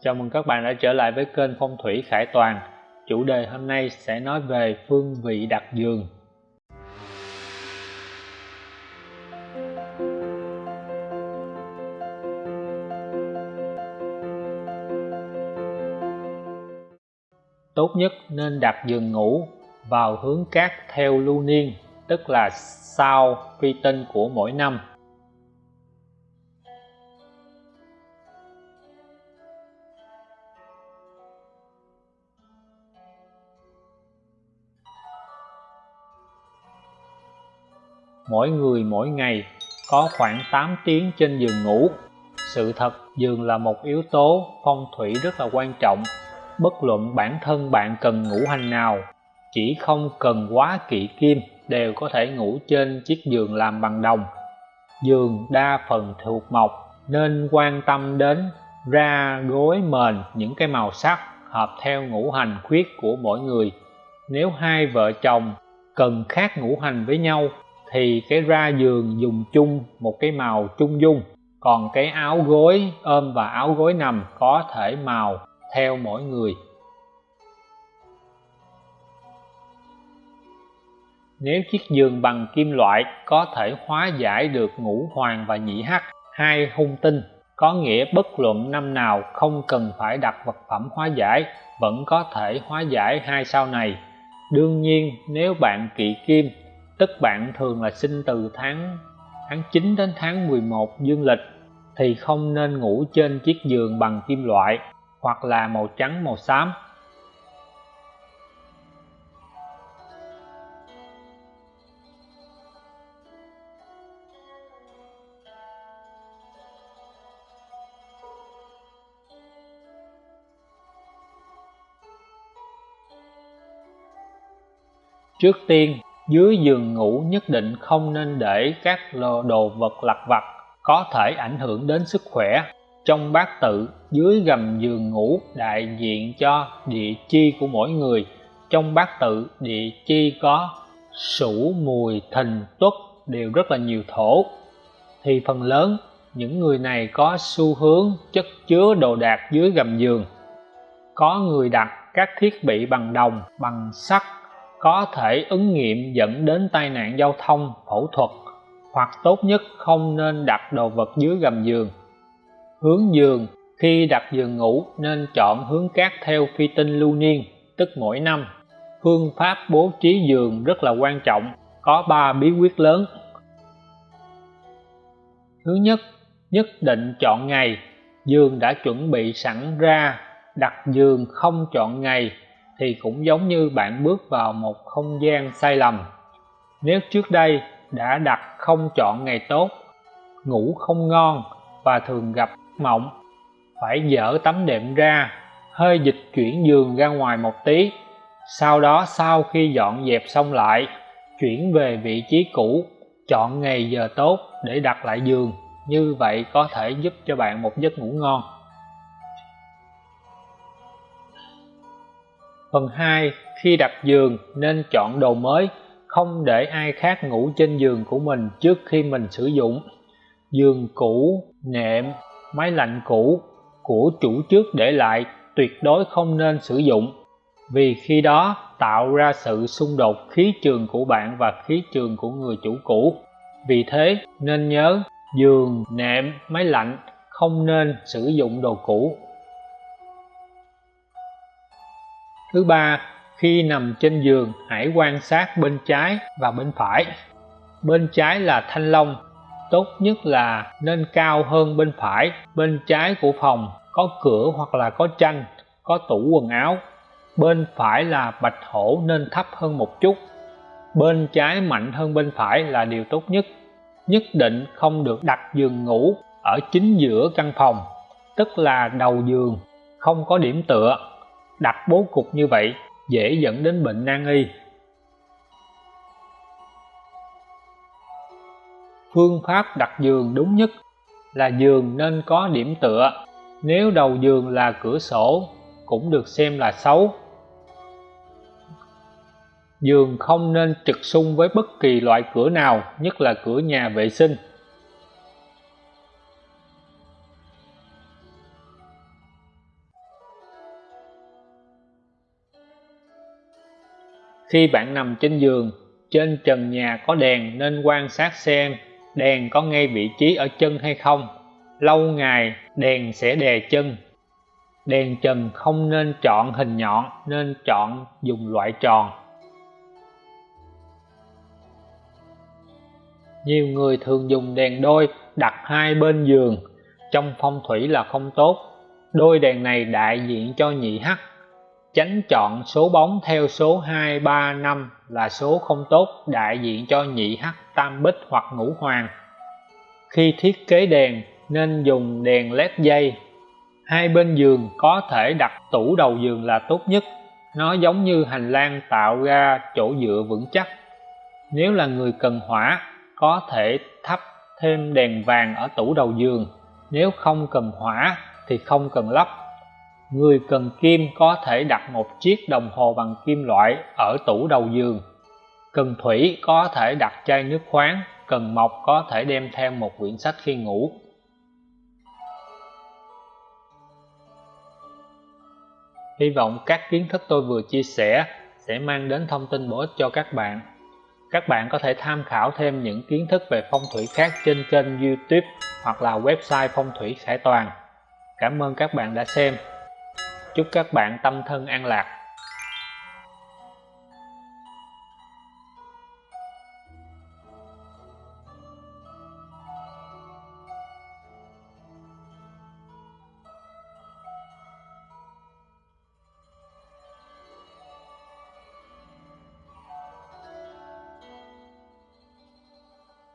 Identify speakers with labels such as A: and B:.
A: Chào mừng các bạn đã trở lại với kênh Phong thủy Khải Toàn. Chủ đề hôm nay sẽ nói về phương vị đặt giường. Tốt nhất nên đặt giường ngủ vào hướng cát theo lưu niên, tức là sau phi tinh của mỗi năm mỗi người mỗi ngày có khoảng 8 tiếng trên giường ngủ. Sự thật, giường là một yếu tố phong thủy rất là quan trọng. Bất luận bản thân bạn cần ngủ hành nào, chỉ không cần quá kỵ kim đều có thể ngủ trên chiếc giường làm bằng đồng. Giường đa phần thuộc mộc nên quan tâm đến ra gối mền những cái màu sắc hợp theo ngũ hành khuyết của mỗi người. Nếu hai vợ chồng cần khác ngũ hành với nhau thì cái ra giường dùng chung một cái màu trung dung. Còn cái áo gối, ôm và áo gối nằm có thể màu theo mỗi người. Nếu chiếc giường bằng kim loại có thể hóa giải được ngũ hoàng và nhị hắc, hai hung tinh, có nghĩa bất luận năm nào không cần phải đặt vật phẩm hóa giải, vẫn có thể hóa giải hai sao này. Đương nhiên, nếu bạn kỵ kim tức bạn thường là sinh từ tháng tháng 9 đến tháng 11 dương lịch thì không nên ngủ trên chiếc giường bằng kim loại hoặc là màu trắng màu xám. Trước tiên, dưới giường ngủ nhất định không nên để các đồ vật lặt vặt có thể ảnh hưởng đến sức khỏe. Trong bát tự, dưới gầm giường ngủ đại diện cho địa chi của mỗi người. Trong bát tự, địa chi có sủ, mùi, thìn, tuất đều rất là nhiều thổ. Thì phần lớn, những người này có xu hướng chất chứa đồ đạc dưới gầm giường. Có người đặt các thiết bị bằng đồng, bằng sắt có thể ứng nghiệm dẫn đến tai nạn giao thông, phẫu thuật hoặc tốt nhất không nên đặt đồ vật dưới gầm giường. Hướng giường khi đặt giường ngủ nên chọn hướng cát theo phi tinh lưu niên, tức mỗi năm. Phương pháp bố trí giường rất là quan trọng, có 3 bí quyết lớn. Thứ nhất, nhất định chọn ngày, giường đã chuẩn bị sẵn ra, đặt giường không chọn ngày thì cũng giống như bạn bước vào một không gian sai lầm. Nếu trước đây đã đặt không chọn ngày tốt, ngủ không ngon và thường gặp mộng, phải dỡ tấm đệm ra, hơi dịch chuyển giường ra ngoài một tí. Sau đó, sau khi dọn dẹp xong lại, chuyển về vị trí cũ, chọn ngày giờ tốt để đặt lại giường. Như vậy có thể giúp cho bạn một giấc ngủ ngon. Phần 2. Khi đặt giường nên chọn đồ mới, không để ai khác ngủ trên giường của mình trước khi mình sử dụng. Giường cũ, nệm, máy lạnh cũ của chủ trước để lại tuyệt đối không nên sử dụng vì khi đó tạo ra sự xung đột khí trường của bạn và khí trường của người chủ cũ. Vì thế nên nhớ giường, nệm, máy lạnh không nên sử dụng đồ cũ Thứ ba, khi nằm trên giường hãy quan sát bên trái và bên phải. Bên trái là thanh long, tốt nhất là nên cao hơn bên phải. Bên trái của phòng có cửa hoặc là có tranh, có tủ quần áo. Bên phải là bạch hổ nên thấp hơn một chút. Bên trái mạnh hơn bên phải là điều tốt nhất. Nhất định không được đặt giường ngủ ở chính giữa căn phòng, tức là đầu giường, không có điểm tựa đặt bố cục như vậy, dễ dẫn đến bệnh nan y. Phương pháp đặt giường đúng nhất là giường nên có điểm tựa. Nếu đầu giường là cửa sổ, cũng được xem là xấu. Giường không nên trực xung với bất kỳ loại cửa nào, nhất là cửa nhà vệ sinh. Khi bạn nằm trên giường, trên trần nhà có đèn nên quan sát xem đèn có ngay vị trí ở chân hay không. Lâu ngày, đèn sẽ đè chân. Đèn trần không nên chọn hình nhọn, nên chọn dùng loại tròn. Nhiều người thường dùng đèn đôi đặt hai bên giường, trong phong thủy là không tốt. Đôi đèn này đại diện cho nhị hắc chánh chọn số bóng theo số 2, 3, 5 là số không tốt đại diện cho nhị hắc tam bích hoặc ngũ hoàng. Khi thiết kế đèn nên dùng đèn led dây. Hai bên giường có thể đặt tủ đầu giường là tốt nhất. Nó giống như hành lang tạo ra chỗ dựa vững chắc. Nếu là người cần hỏa có thể thắp thêm đèn vàng ở tủ đầu giường. Nếu không cần hỏa thì không cần lắp người cần kim có thể đặt một chiếc đồng hồ bằng kim loại ở tủ đầu giường. Cần thủy có thể đặt chai nước khoáng, cần mộc có thể đem theo một quyển sách khi ngủ. Hy vọng các kiến thức tôi vừa chia sẻ sẽ mang đến thông tin bổ ích cho các bạn. Các bạn có thể tham khảo thêm những kiến thức về phong thủy khác trên kênh youtube hoặc là website phong thủy khải toàn. Cảm ơn các bạn đã xem chúc các bạn tâm thân an lạc.